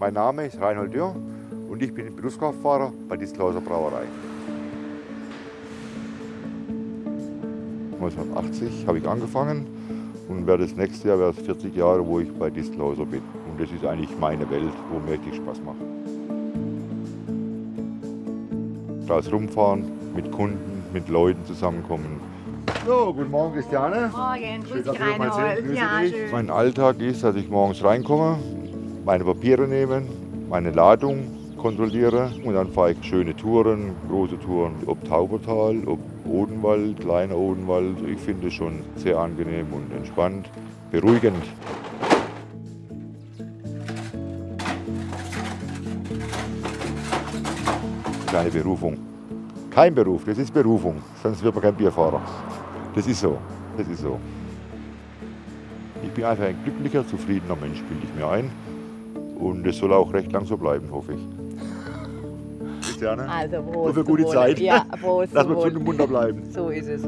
Mein Name ist Reinhold Dürr und ich bin Berufskraftfahrer bei Distelhauser Brauerei. 1980 habe ich angefangen und werde das nächste Jahr wäre es 40 Jahre, wo ich bei Distelhauser bin. Und das ist eigentlich meine Welt, wo mir richtig Spaß macht. Da rumfahren, mit Kunden, mit Leuten zusammenkommen. So, guten Morgen Christiane. Morgen, grüß dich Reinhold. Ja, schön. Mein Alltag ist, dass ich morgens reinkomme, meine Papiere nehme, meine Ladung kontrolliere und dann fahre ich schöne Touren, große Touren, ob Taubertal, ob Odenwald, kleiner Odenwald. Ich finde es schon sehr angenehm und entspannt, beruhigend. Keine Berufung. Kein Beruf, das ist Berufung, sonst wird man kein Bierfahrer. Das ist so, das ist so. Ich bin einfach ein glücklicher, zufriedener Mensch, bilde ich mir ein. Und es soll auch recht lang so bleiben, hoffe ich. Christiane? Also Nur Prost. für gute zum Zeit. Wohle. Ja, Prost. Lass mal Wohle. zu dem Wunder bleiben. So ist es.